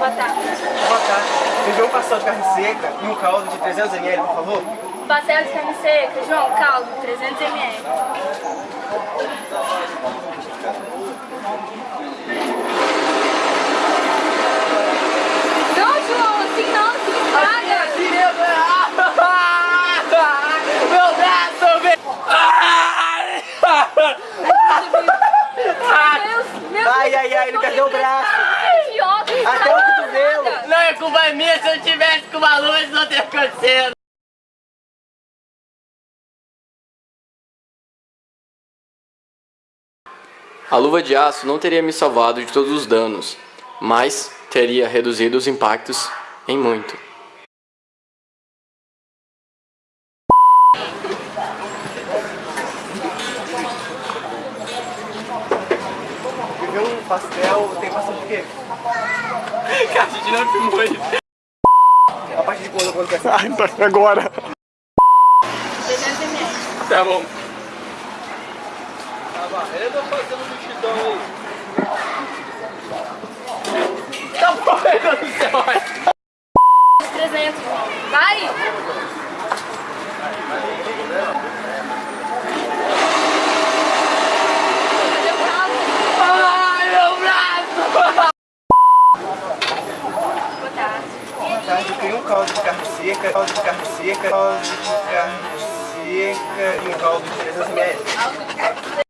Boa tarde. Boa tarde. Me vê um pastel de carne seca e um caldo de 300 ml, por favor? Pastel de carne seca, João, caldo, 300 ml. Não, João, assim não, se estraga. Meu braço, velho! Deus, meu Ai, ai, ai, ele perdeu o braço. Deus, idiota, não Até o estraga cotovelo. É minha se eu tivesse com uma luva isso não teria acontecido. A luva de aço não teria me salvado de todos os danos, mas teria reduzido os impactos em muito. Vê um pastel, tem pastel de quê? Cara, a gente não filmou isso. A partir de quando acontece? Ai, tá agora. 300 ml. Tá bom. Eu fazendo multidão aí. Tá morrendo no céu. 300, João. Vai caldo? Ai, meu braço! Boa tarde. Boa tarde, queria um caldo de carne seca, caldo de carne seca, caldo de carne seca e um caldo de 300 ml.